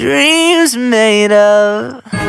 dreams made of.